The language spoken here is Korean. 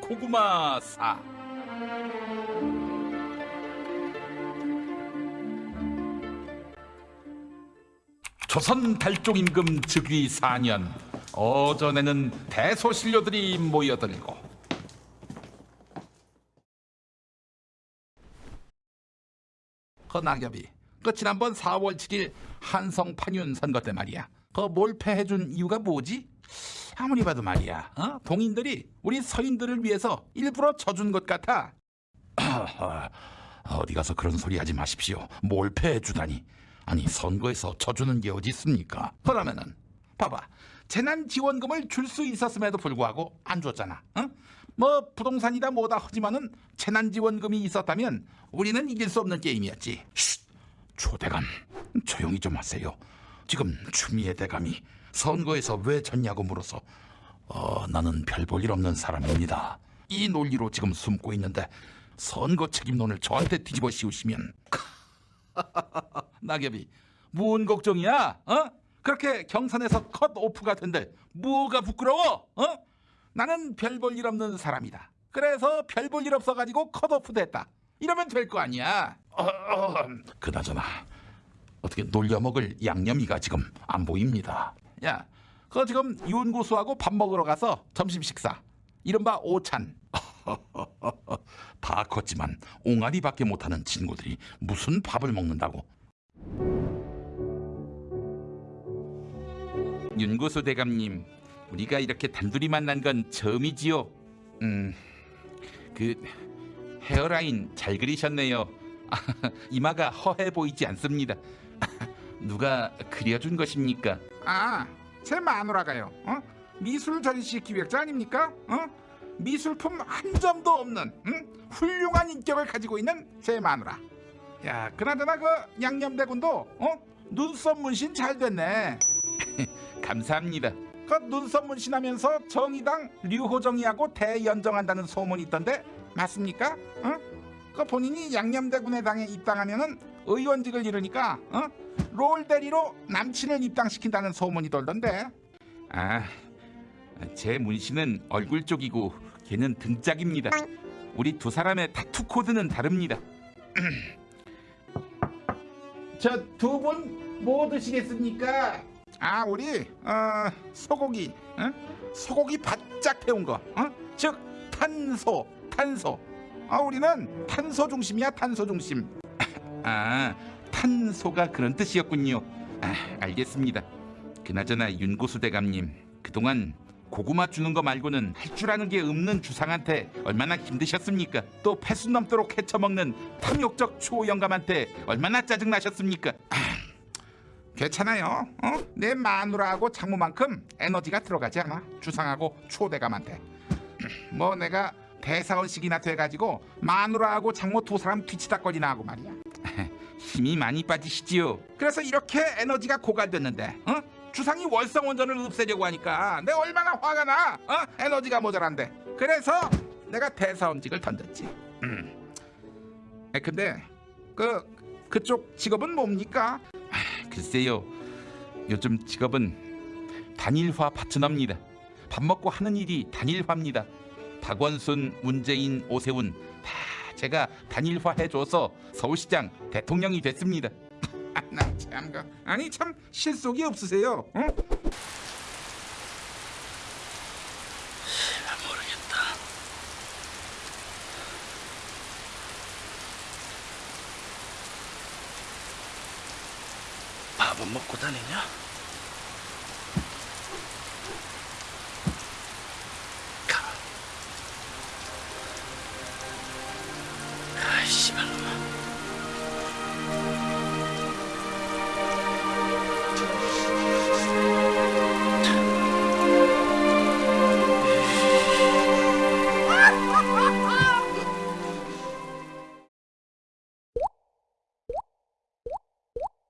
고구마사? 조선 달종 임금 즉위 4년 어전에는 대소신료들이 모여들고. 그 낙엽이 그 지난번 4월 7일 한성 판윤 선거 때 말이야. 그 몰패해준 이유가 뭐지? 아무리 봐도 말이야 어? 동인들이 우리 서인들을 위해서 일부러 져준 것 같아. 어디 가서 그런 소리 하지 마십시오. 몰패해 주다니. 아니 선거에서 져주는 게 어디 있습니까? 그러면은 봐봐. 재난지원금을 줄 수 있었음에도 불구하고 안 줬잖아 어? 뭐 부동산이다 뭐다 하지만은 재난지원금이 있었다면 우리는 이길 수 없는 게임이었지. 쉿! 초대감 조용히 좀 하세요. 지금 추미애 대감이 선거에서 왜 졌냐고 물어서 어, 나는 별 볼 일 없는 사람입니다 이 논리로 지금 숨고 있는데 선거 책임론을 저한테 뒤집어 씌우시면 낙엽이 뭔 걱정이야? 어? 그렇게 경선에서 컷 오프가 된들 뭐가 부끄러워? 어? 나는 별 볼 일 없는 사람이다. 그래서 별 볼 일 없어가지고 컷 오프 됐다. 이러면 될 거 아니야. 어, 어, 그나저나 어떻게 놀려먹을 양념이가 지금 안 보입니다. 야, 그거 지금 윤고수하고 밥 먹으러 가서 점심 식사. 이른바 오찬. 다 컸지만 옹알이밖에 못하는 친구들이 무슨 밥을 먹는다고? 윤고수 대감님, 우리가 이렇게 단둘이 만난 건 처음이지요. 음, 그 헤어라인 잘 그리셨네요. 이마가 허해 보이지 않습니다. 누가 그려준 것입니까? 아, 제 마누라가요. 어? 미술 전시 기획자 아닙니까? 어? 미술품 한 점도 없는 응? 훌륭한 인격을 가지고 있는 제 마누라. 야, 그나저나 그 양념대군도 어? 눈썹 문신 잘 됐네. 감사합니다. 그 눈썹 문신하면서 정의당 류호정이하고 대연정한다는 소문이 있던데 맞습니까? 어? 그 본인이 양념대군의 당에 입당하면은 의원직을 잃으니까 어? 롤대리로 남친을 입당시킨다는 소문이 돌던데. 아, 제 문신은 얼굴 쪽이고 걔는 등짝입니다. 우리 두 사람의 타투 코드는 다릅니다. 저 두 분 뭐 드시겠습니까? 아 우리 어, 소고기 어? 소고기 바짝 태운 거 어? 즉 탄소 탄소 아 우리는 탄소 중심이야 탄소 중심 아 탄소가 그런 뜻이었군요 아, 알겠습니다 그나저나 윤고수 대감님 그동안 고구마 주는 거 말고는 할 줄 아는 게 없는 주상한테 얼마나 힘드셨습니까? 또 패순 넘도록 헤쳐먹는 탐욕적 초영감한테 얼마나 짜증나셨습니까? 아, 괜찮아요. 어? 내 마누라하고 장모만큼 에너지가 들어가지 않아. 주상하고 초대감한테. 뭐 내가 대사원식이나 돼가지고 마누라하고 장모 두 사람 뒤치다거리나 하고 말이야. 힘이 많이 빠지시지요. 그래서 이렇게 에너지가 고갈됐는데, 어? 주상이 월성원전을 없애려고 하니까 내가 얼마나 화가 나? 어? 에너지가 모자란데. 그래서 내가 대사원직을 던졌지. 음. 에, 근데 그 그쪽 직업은 뭡니까? 아, 글쎄요. 요즘 직업은 단일화 파트너입니다. 밥 먹고 하는 일이 단일화입니다. 박원순, 문재인, 오세훈 다 제가 단일화 해줘서 서울시장 대통령이 됐습니다. 나참 그 아니 참 실속이 없으세요. 어? 모르겠다. 밥은 먹고 다니냐?